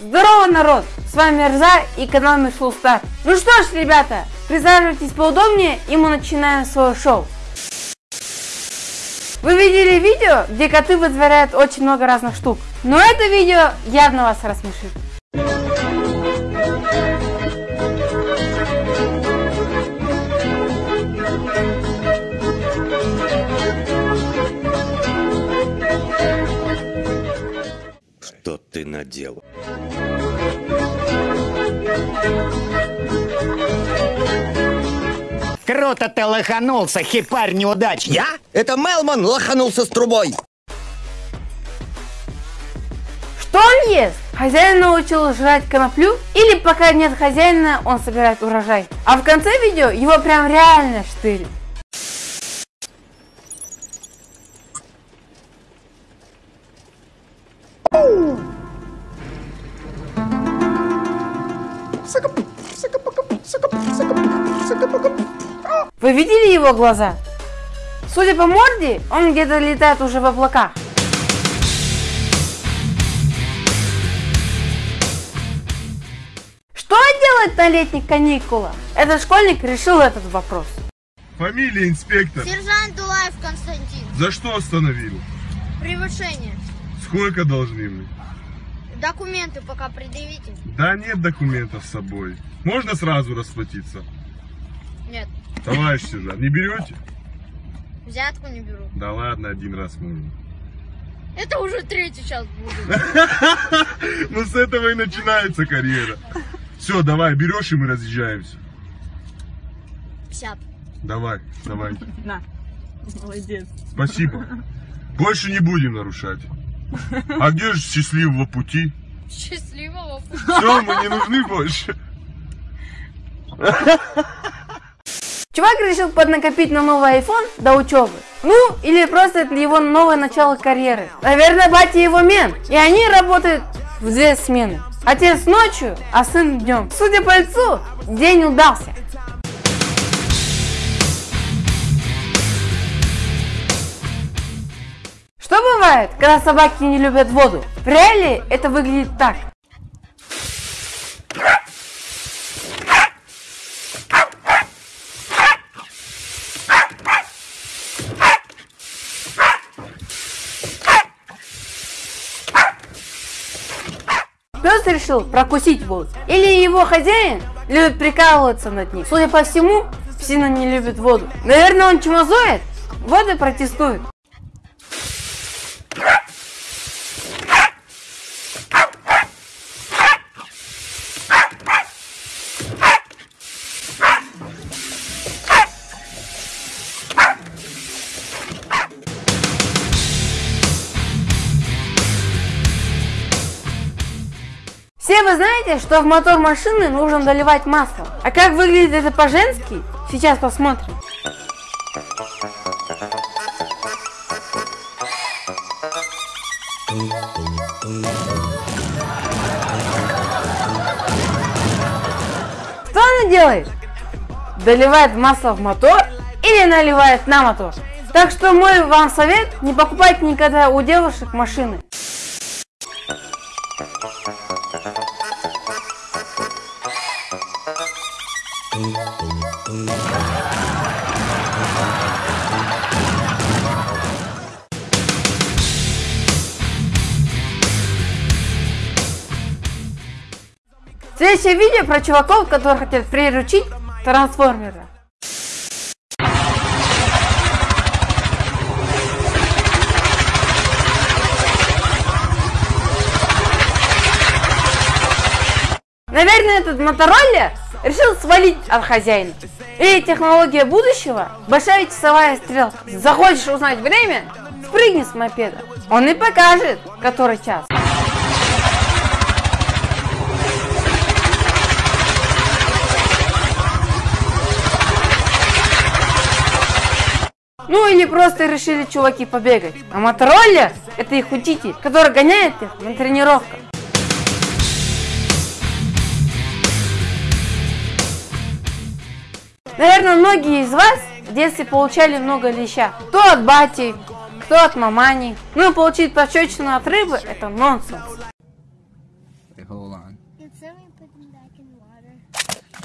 Здорово, народ! С вами Рза и канал Мишлу Стар. Ну что ж, ребята, присаживайтесь поудобнее и мы начинаем свое шоу. Вы видели видео, где коты вытворяют очень много разных штук. Но это видео явно вас рассмешит. Что ты наделал? Круто ты лоханулся, хипарь неудачник. Я? Это Мелман лоханулся с трубой. Что он ест? Хозяин научил жрать коноплю? Или пока нет хозяина, он собирает урожай? А в конце видео его прям реально штырит. Вы видели его глаза? Судя по морде, он где-то летает уже в облаках. Что делать на летних каникулах? Этот школьник решил этот вопрос. Фамилия инспектор. Сержант Дулаев Константин. За что остановил? Превышение. Сколько должны мы? Документы пока предъявите. Да нет документов с собой. Можно сразу расплатиться? Нет. Товарищ сержант, не берете? Взятку не беру. Да ладно, один раз можно. Это уже третий час будет. Ну с этого и начинается карьера. Все, давай, берешь и мы разъезжаемся. 50. Давай, давай. На, молодец. Спасибо. Больше не будем нарушать. А где же счастливого пути? Счастливого пути. Все, мы не нужны больше. Чувак решил поднакопить на новый iPhone до учебы. Ну, или просто это его новое начало карьеры. Наверное, батя его мент. И они работают в две смены. Отец ночью, а сын днем. Судя по лицу, день удался. Что бывает, когда собаки не любят воду? В реале это выглядит так. Решил прокусить воду. Или его хозяин любит прикалываться над ним. Судя по всему, псина не любит воду. Наверное, он чумазоид? Вот и Все вы знаете, что в мотор машины нужно доливать масло. А как выглядит это по-женски, сейчас посмотрим. Что она делает? Доливает масло в мотор или наливает на мотор? Так что мой вам совет, не покупайте никогда у девушек машины. Следующее видео про чуваков, которые хотят приручить трансформера. Наверное, этот мотороллер решил свалить от хозяина. И технология будущего – большая часовая стрелка. Захочешь узнать время? Спрыгни с мопеда. Он и покажет, который час. Ну или просто решили чуваки побегать. А мотороллер – это их учитель, который гоняет их на тренировках. Наверное, многие из вас в детстве получали много леща. Кто от бати, кто от мамани. Ну и получить пощечину от рыбы – это нонсенс.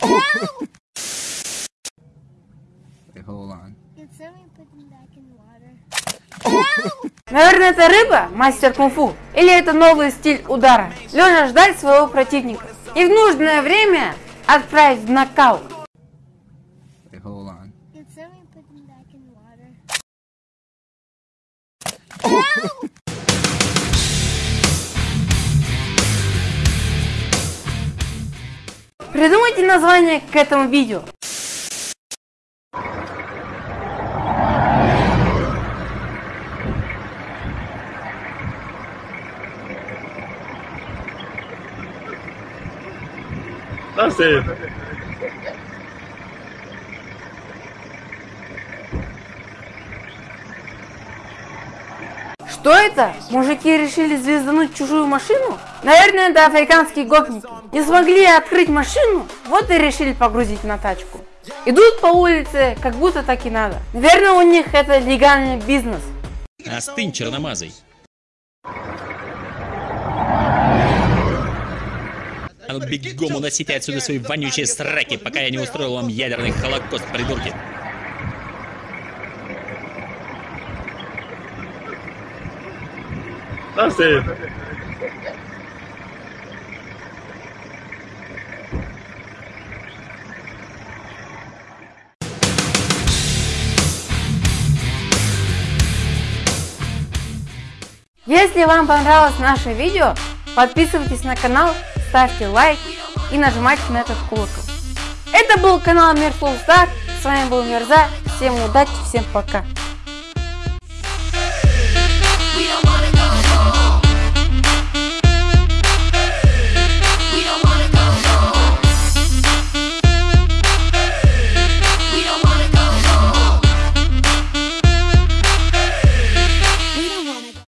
Wait, in the water? Наверное, это рыба, мастер кунг-фу? Или это новый стиль удара? Лежа ждать своего противника. И в нужное время отправить в нокаут. Hold on. Придумайте название к этому видео. Что это? Мужики решили звездануть чужую машину? Наверное, это африканские гопники. Не смогли открыть машину, вот и решили погрузить на тачку. Идут по улице, как будто так и надо. Наверное, у них это легальный бизнес. Остынь, черномазый. А ну бегом уносите отсюда свои вонючие сраки, пока я не устроил вам ядерный холокост, придурки. Если вам понравилось наше видео, подписывайтесь на канал, ставьте лайк и нажимайте на этот колокол. Это был канал Мир Full Star, с вами был Мирза, всем удачи, всем пока.